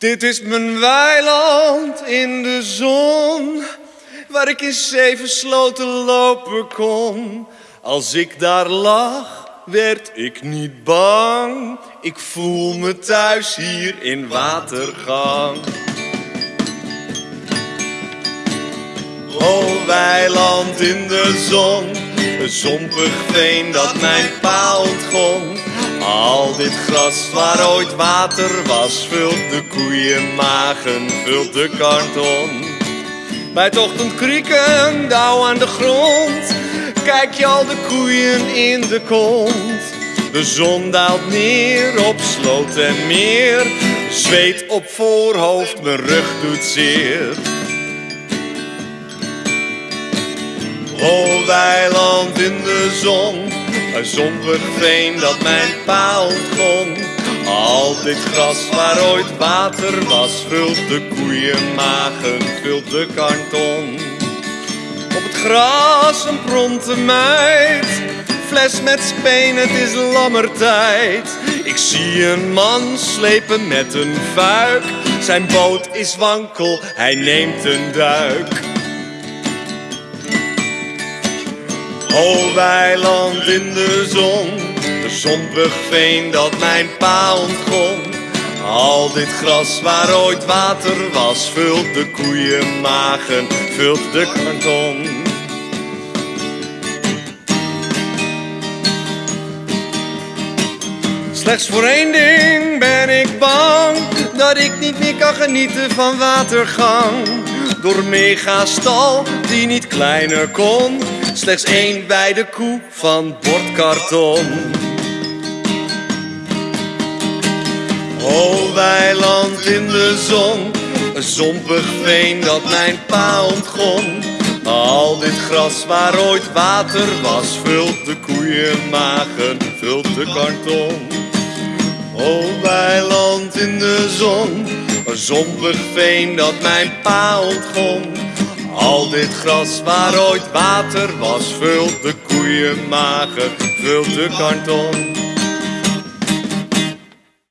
Dit is mijn weiland in de zon, waar ik in zeven sloten lopen kon. Als ik daar lag, werd ik niet bang. Ik voel me thuis hier in watergang. O weiland in de zon, een zompig veen dat mijn pa ontgon. Al dit gras waar ooit water was, vult de koeienmagen, vult de karton. Bij het ochtendkrieken, dauw aan de grond, kijk je al de koeien in de kont. De zon daalt neer op sloot en meer, zweet op voorhoofd, mijn rug doet zeer. O weiland in de zon, een zompig veen dat mijn pa ontgon. Al dit gras waar ooit water was, vult de koeienmagen, vult de karton. Op het gras een pronte meid, fles met speen, het is lammertijd. Ik zie een man slepen met een fuik, zijn boot is wankel, hij neemt een duik. O weiland in de zon, een zompig veen dat mijn pa ontgon. Al dit gras waar ooit water was, vult de koeienmagen, vult de karton. Slechts voor één ding ben ik bang, dat ik niet meer kan genieten van watergang. Door megastal die niet kleiner kon, slechts één bij de koe van bordkarton. O weiland in de zon, een zompig veen dat mijn pa ontgon. Al dit gras waar ooit water was, vult de koeienmagen, vult de karton. O weiland in de zon, een zompig veen dat mijn pa ontgon. Al dit gras waar ooit water was, vult de koeienmagen, vult de karton.